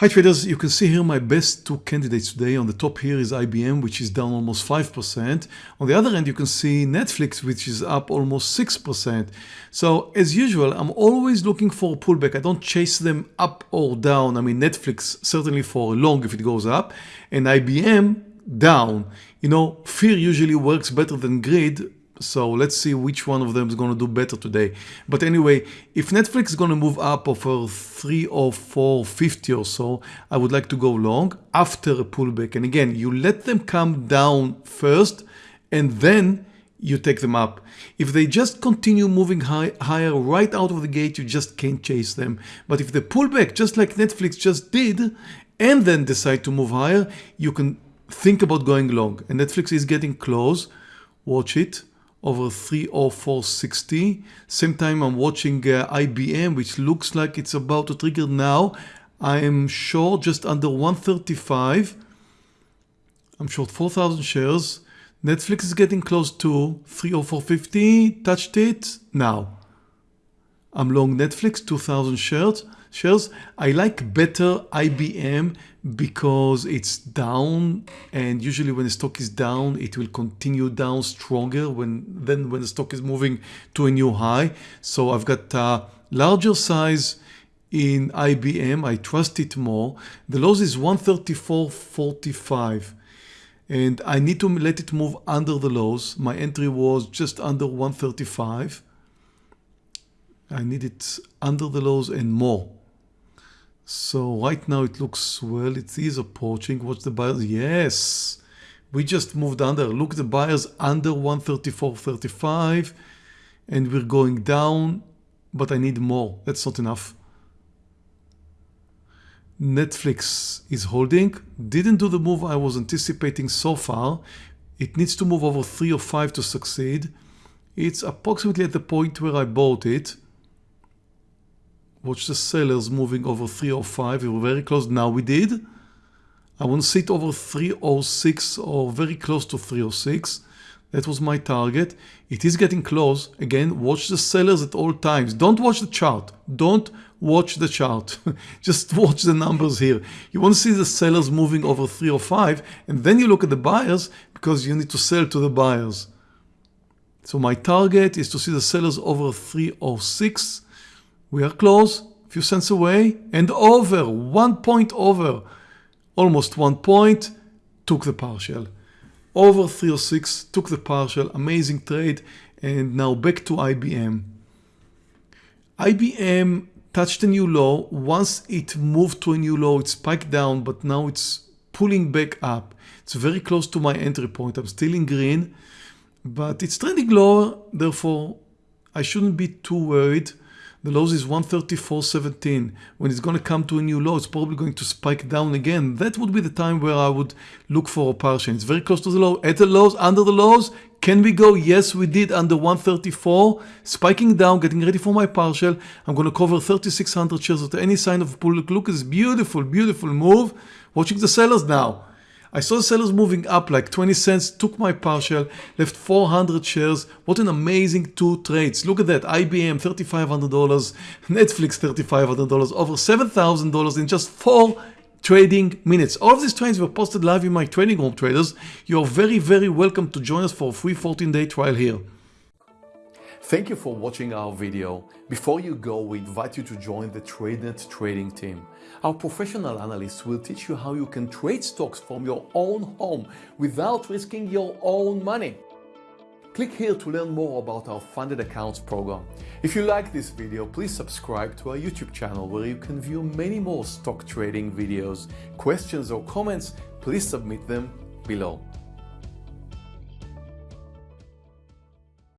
Hi traders, you can see here my best two candidates today. On the top here is IBM, which is down almost 5%. On the other end, you can see Netflix, which is up almost 6%. So as usual, I'm always looking for a pullback. I don't chase them up or down. I mean, Netflix certainly for long if it goes up and IBM down. You know, fear usually works better than greed so let's see which one of them is going to do better today. But anyway, if Netflix is going to move up over 3 or 450 or so, I would like to go long after a pullback. And again, you let them come down first and then you take them up. If they just continue moving high, higher right out of the gate, you just can't chase them. But if they pull back, just like Netflix just did, and then decide to move higher, you can think about going long. And Netflix is getting close. Watch it over 30460. Same time I'm watching uh, IBM, which looks like it's about to trigger now. I am short just under 135. I'm short 4,000 shares. Netflix is getting close to 30450. Touched it now. I'm long Netflix, 2,000 shares shares. I like better IBM because it's down and usually when the stock is down it will continue down stronger when then when the stock is moving to a new high. So I've got a larger size in IBM. I trust it more. The lows is 134.45 and I need to let it move under the lows. My entry was just under 135. I need it under the lows and more. So right now it looks well, it is approaching. Watch the buyers. Yes, we just moved under. Look, the buyers under 134.35 and we're going down, but I need more. That's not enough. Netflix is holding. Didn't do the move I was anticipating so far. It needs to move over 3 or 5 to succeed. It's approximately at the point where I bought it. Watch the sellers moving over 305. We were very close. Now we did. I want to sit over 306 or very close to 306. That was my target. It is getting close. Again, watch the sellers at all times. Don't watch the chart. Don't watch the chart. Just watch the numbers here. You want to see the sellers moving over 305 and then you look at the buyers because you need to sell to the buyers. So my target is to see the sellers over 306 we are close, a few cents away, and over, one point over, almost one point, took the partial. Over 306, took the partial, amazing trade, and now back to IBM. IBM touched a new low. Once it moved to a new low, it spiked down, but now it's pulling back up. It's very close to my entry point. I'm still in green, but it's trending lower. Therefore, I shouldn't be too worried. The lows is 134.17. When it's going to come to a new low, it's probably going to spike down again. That would be the time where I would look for a partial. It's very close to the low. At the lows, under the lows, can we go? Yes, we did under 134. Spiking down, getting ready for my partial. I'm going to cover 3,600 shares without any sign of a pull. Look at this beautiful, beautiful move. Watching the sellers now. I saw sellers moving up like 20 cents, took my partial, left 400 shares. What an amazing two trades. Look at that. IBM $3,500, Netflix $3,500, over $7,000 in just four trading minutes. All of these trades were posted live in my trading room traders. You're very, very welcome to join us for a free 14 day trial here. Thank you for watching our video. Before you go, we invite you to join the TradeNet trading team. Our professional analysts will teach you how you can trade stocks from your own home without risking your own money. Click here to learn more about our funded accounts program. If you like this video, please subscribe to our YouTube channel where you can view many more stock trading videos. Questions or comments, please submit them below.